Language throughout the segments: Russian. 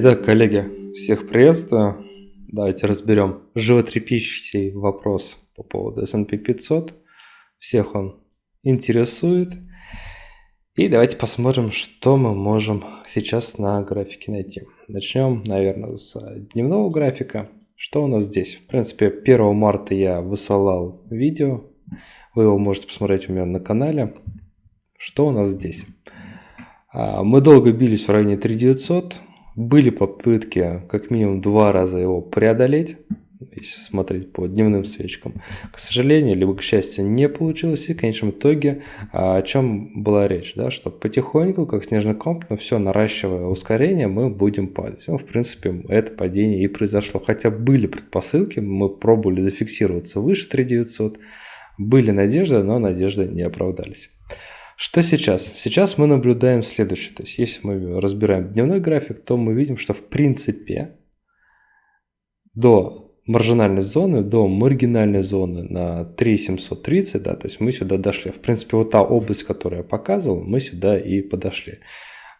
Итак, коллеги, всех приветствую. Давайте разберем животрепещущий вопрос по поводу S&P 500. Всех он интересует. И давайте посмотрим, что мы можем сейчас на графике найти. Начнем, наверное, с дневного графика. Что у нас здесь? В принципе, 1 марта я высылал видео. Вы его можете посмотреть у меня на канале. Что у нас здесь? А, мы долго бились в районе 3900 были попытки как минимум два раза его преодолеть, если смотреть по дневным свечкам. К сожалению, либо к счастью, не получилось. И в конечном итоге а, о чем была речь, да, что потихоньку, как снежный ком, но все наращивая ускорение, мы будем падать. Ну, в принципе, это падение и произошло. Хотя были предпосылки, мы пробовали зафиксироваться выше 3900, были надежды, но надежды не оправдались. Что сейчас? Сейчас мы наблюдаем следующее. То есть, если мы разбираем дневной график, то мы видим, что в принципе до маржинальной зоны, до маргинальной зоны на 3730, да, то есть мы сюда дошли. В принципе, вот та область, которую я показывал, мы сюда и подошли.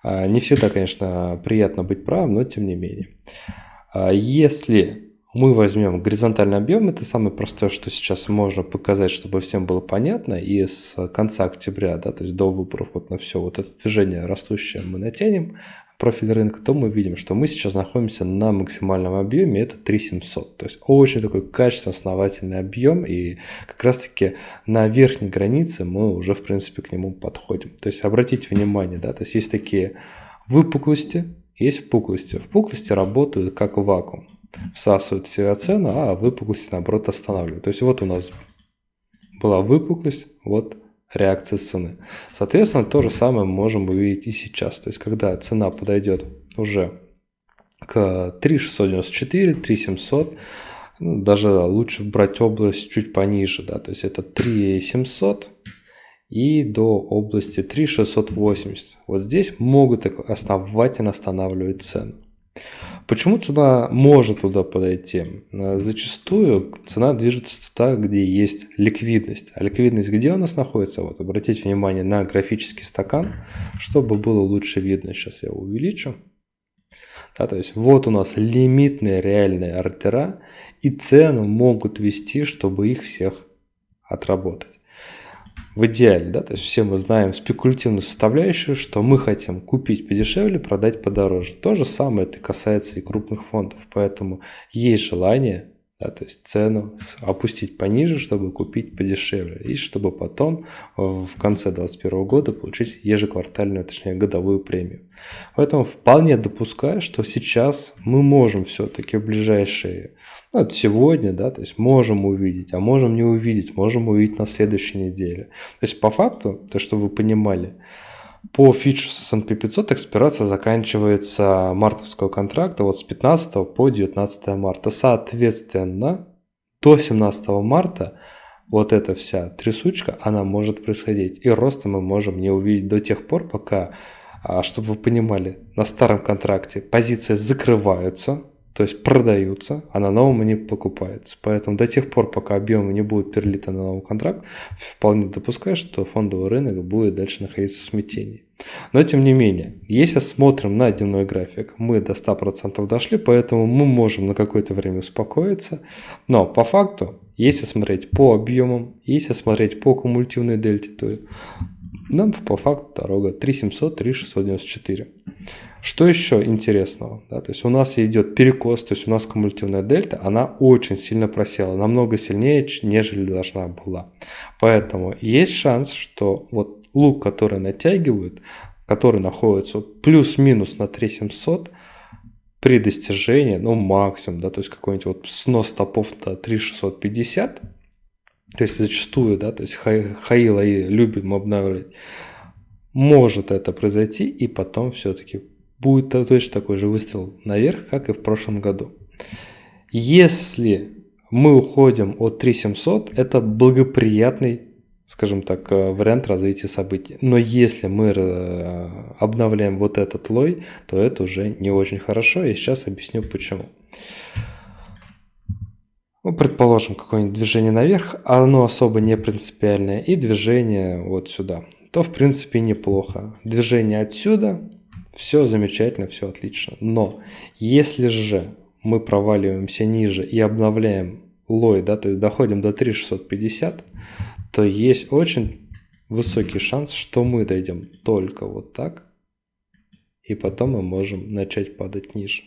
А, не всегда, конечно, приятно быть правым, но тем не менее. А, если мы возьмем горизонтальный объем, это самое простое, что сейчас можно показать, чтобы всем было понятно, и с конца октября, да, то есть до выборов вот на все вот это движение растущее мы натянем, профиль рынка, то мы видим, что мы сейчас находимся на максимальном объеме, это 3700. То есть очень такой качественно основательный объем, и как раз таки на верхней границе мы уже в принципе к нему подходим. То есть обратите внимание, да, то есть есть такие выпуклости, есть впуклости. Впуклости работают как вакуум всасывают в себя цену, а выпуклости наоборот останавливают. То есть вот у нас была выпуклость, вот реакция цены. Соответственно, то же самое мы можем увидеть и сейчас. То есть когда цена подойдет уже к 3694, 3700, ну, даже лучше брать область чуть пониже, да, то есть это 3700 и до области 3680. Вот здесь могут основательно останавливать цену. Почему цена может туда подойти? Э, зачастую цена движется туда, где есть ликвидность. А ликвидность где у нас находится? Вот обратите внимание на графический стакан, чтобы было лучше видно. Сейчас я увеличу. Да, то есть вот у нас лимитные реальные ордера, и цену могут вести, чтобы их всех отработать в идеале, да, то есть все мы знаем спекулятивную составляющую, что мы хотим купить подешевле, продать подороже. То же самое это касается и крупных фондов, поэтому есть желание да, то есть цену опустить пониже, чтобы купить подешевле, и чтобы потом в конце 2021 года получить ежеквартальную, точнее годовую премию. Поэтому вполне допускаю, что сейчас мы можем все-таки в ближайшие, ну, сегодня, да, то есть можем увидеть, а можем не увидеть, можем увидеть на следующей неделе. То есть по факту, то, что вы понимали, по фичу с S&P 500 экспирация заканчивается мартовского контракта вот с 15 по 19 марта. Соответственно, до 17 марта вот эта вся трясучка, она может происходить. И роста мы можем не увидеть до тех пор, пока, а, чтобы вы понимали, на старом контракте позиции закрываются, то есть продаются, а на новом они покупаются. Поэтому до тех пор, пока объемы не будут перелиты на новый контракт, вполне допускаю, что фондовый рынок будет дальше находиться в смятении. Но тем не менее, если смотрим на дневной график, мы до 100% дошли, поэтому мы можем на какое-то время успокоиться. Но по факту, если смотреть по объемам, если смотреть по кумулятивной дельте, то нам по факту дорога 3700-3694. Что еще интересного? Да, то есть у нас идет перекос, то есть у нас кумулятивная дельта, она очень сильно просела, намного сильнее, нежели должна была. Поэтому есть шанс, что вот лук, который натягивают, который находится плюс-минус на 3700, при достижении, ну максимум, да, то есть какой-нибудь вот снос стопов до 3650, то есть зачастую, да, то есть Хаила и любим обновлять, может это произойти, и потом все-таки будет точно такой же выстрел наверх, как и в прошлом году. Если мы уходим от 3700, это благоприятный, скажем так, э, вариант развития событий. Но если мы э, обновляем вот этот лой, то это уже не очень хорошо, и сейчас объясню почему. Ну, предположим, какое-нибудь движение наверх, оно особо не принципиальное, и движение вот сюда, то в принципе неплохо. Движение отсюда все замечательно, все отлично. Но если же мы проваливаемся ниже и обновляем лой, да, то есть доходим до 3650, то есть очень высокий шанс, что мы дойдем только вот так, и потом мы можем начать падать ниже.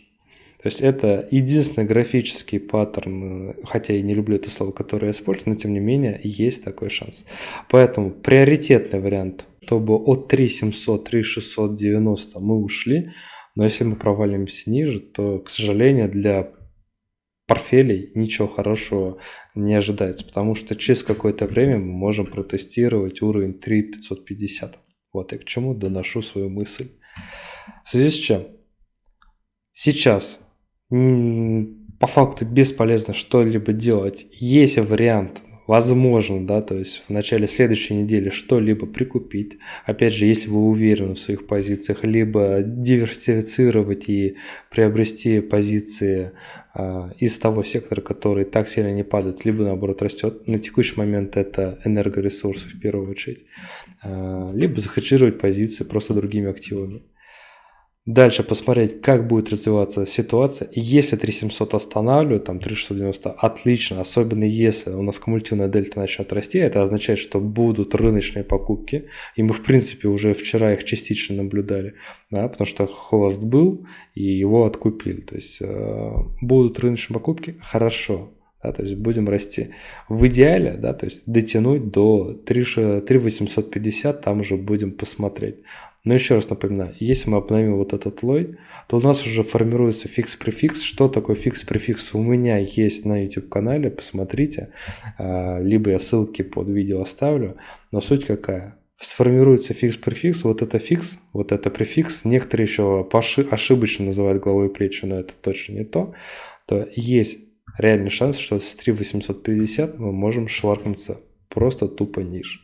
То есть это единственный графический паттерн, хотя я не люблю это слово, которое я использую, но тем не менее есть такой шанс. Поэтому приоритетный вариант, чтобы от 3700, 3690 мы ушли, но если мы провалимся ниже, то, к сожалению, для портфелей ничего хорошего не ожидается, потому что через какое-то время мы можем протестировать уровень 3550. Вот и к чему доношу свою мысль. В связи с чем? Сейчас по факту бесполезно что-либо делать. Есть вариант, возможно, да, то есть в начале следующей недели что-либо прикупить. Опять же, если вы уверены в своих позициях, либо диверсифицировать и приобрести позиции э, из того сектора, который так сильно не падает, либо наоборот растет. На текущий момент это энергоресурсы в первую очередь. Э, либо захеджировать позиции просто другими активами. Дальше посмотреть, как будет развиваться ситуация. Если 3700 останавливают, там 3690, отлично. Особенно если у нас кумулятивная дельта начнет расти, это означает, что будут рыночные покупки. И мы, в принципе, уже вчера их частично наблюдали, да, потому что хвост был, и его откупили. То есть э, будут рыночные покупки, хорошо. Да, то есть будем расти. В идеале, да, то есть дотянуть до 3850, там уже будем посмотреть. Но еще раз напоминаю, если мы обновим вот этот low, то у нас уже формируется фикс-префикс. Что такое фикс-префикс? У меня есть на YouTube канале, посмотрите. А, либо я ссылки под видео оставлю. Но суть какая? Сформируется фикс-префикс, вот это фикс, вот это префикс. Некоторые еще ошибочно называют головой плечи, но это точно не то. То есть реальный шанс, что с 3850 мы можем шваркнуться просто тупо ниже.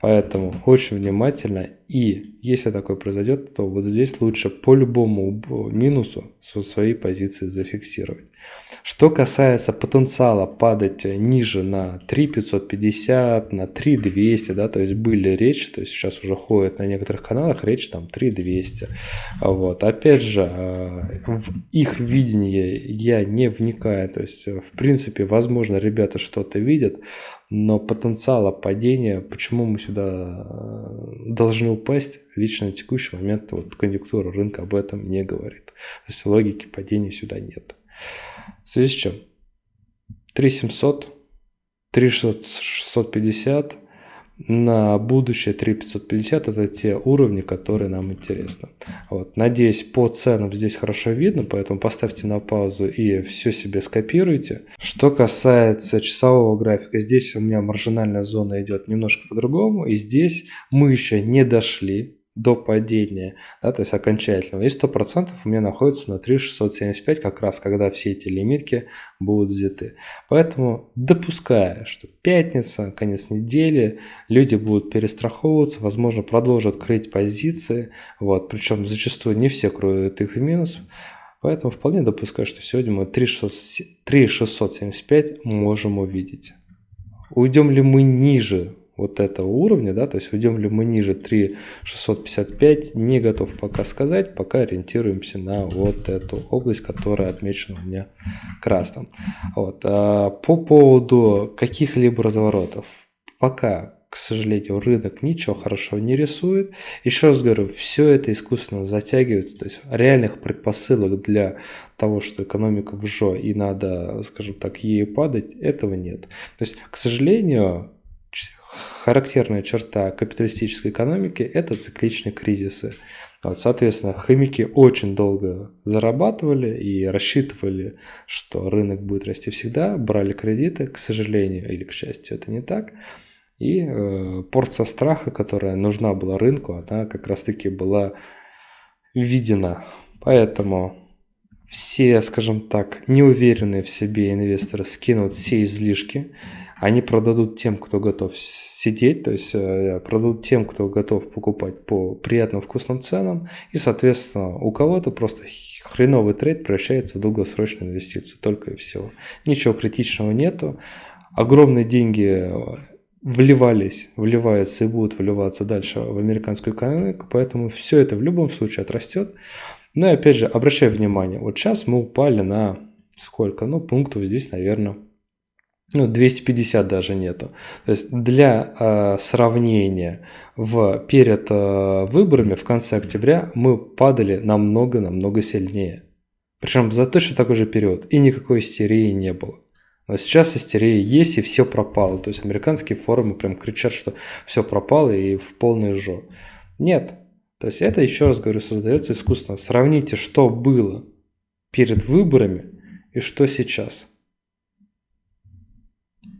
Поэтому очень внимательно. И если такое произойдет, то вот здесь лучше по любому минусу свои позиции зафиксировать. Что касается потенциала падать ниже на 3550, на 3200, да, то есть были речи, то есть сейчас уже ходят на некоторых каналах речь там 3200. Вот. Опять же, э, в их видение я не вникаю, то есть в принципе, возможно, ребята что-то видят, но потенциала падения, почему мы сюда э, должны упасть, лично на текущий момент вот конъюнктура рынка об этом не говорит. То есть логики падения сюда нет. В связи с чем? 3700, 3650, на будущее 3550 это те уровни, которые нам интересны. Вот. Надеюсь, по ценам здесь хорошо видно, поэтому поставьте на паузу и все себе скопируйте. Что касается часового графика, здесь у меня маржинальная зона идет немножко по-другому, и здесь мы еще не дошли до падения, да, то есть окончательного. И 100% у меня находится на 3675, как раз когда все эти лимитки будут взяты. Поэтому допуская, что пятница, конец недели, люди будут перестраховываться, возможно, продолжат крыть позиции, вот, причем зачастую не все кроют их в минус, Поэтому вполне допускаю, что сегодня мы 3675 можем увидеть. Уйдем ли мы ниже вот этого уровня, да, то есть уйдем ли мы ниже 3655, не готов пока сказать, пока ориентируемся на вот эту область, которая отмечена у меня красным. Вот. А по поводу каких-либо разворотов, пока, к сожалению, рынок ничего хорошего не рисует. Еще раз говорю, все это искусственно затягивается, то есть реальных предпосылок для того, что экономика вжо и надо, скажем так, ей падать, этого нет. То есть, к сожалению, характерная черта капиталистической экономики – это цикличные кризисы. Вот, соответственно, хомяки очень долго зарабатывали и рассчитывали, что рынок будет расти всегда, брали кредиты, к сожалению или к счастью, это не так. И э, порция страха, которая нужна была рынку, она как раз-таки была введена. Поэтому все, скажем так, неуверенные в себе инвесторы скинут все излишки, они продадут тем, кто готов сидеть, то есть э, продадут тем, кто готов покупать по приятным вкусным ценам, и, соответственно, у кого-то просто хреновый трейд превращается в долгосрочную инвестицию, только и всего. Ничего критичного нету, огромные деньги вливались, вливаются и будут вливаться дальше в американскую экономику, поэтому все это в любом случае отрастет. Но и опять же, обращай внимание, вот сейчас мы упали на сколько? Ну, пунктов здесь, наверное, ну, 250 даже нету. То есть для э, сравнения, в, перед э, выборами в конце октября мы падали намного-намного сильнее. Причем за точно такой же период. И никакой истерии не было. Но сейчас истерия есть и все пропало. То есть американские форумы прям кричат, что все пропало и в полный жо. Нет. То есть это, еще раз говорю, создается искусственно. Сравните, что было перед выборами и что сейчас.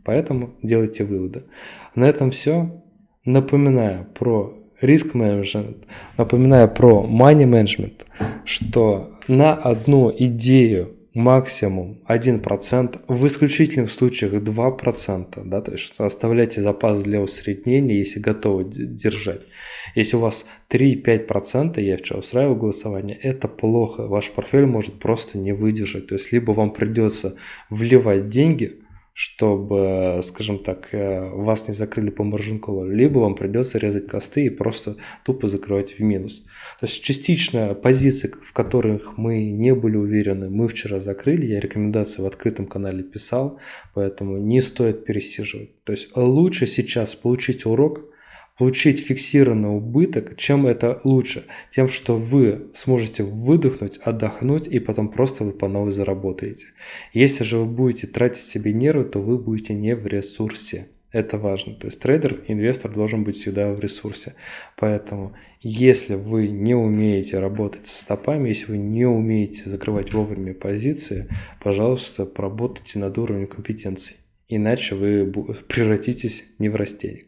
Поэтому делайте выводы. На этом все. Напоминаю про риск менеджмент, напоминаю про money management, что на одну идею максимум 1%, в исключительных случаях 2%, да, то есть оставляйте запас для усреднения, если готовы держать. Если у вас 3-5%, я вчера устраивал голосование, это плохо, ваш портфель может просто не выдержать, то есть либо вам придется вливать деньги, чтобы, скажем так, э, вас не закрыли по маржинколу, либо вам придется резать косты и просто тупо закрывать в минус. То есть частично позиции, в которых мы не были уверены, мы вчера закрыли, я рекомендации в открытом канале писал, поэтому не стоит пересиживать. То есть лучше сейчас получить урок, получить фиксированный убыток, чем это лучше? Тем, что вы сможете выдохнуть, отдохнуть и потом просто вы по новой заработаете. Если же вы будете тратить себе нервы, то вы будете не в ресурсе. Это важно. То есть трейдер, инвестор должен быть всегда в ресурсе. Поэтому, если вы не умеете работать со стопами, если вы не умеете закрывать вовремя позиции, пожалуйста, поработайте над уровнем компетенций. Иначе вы превратитесь не в растение.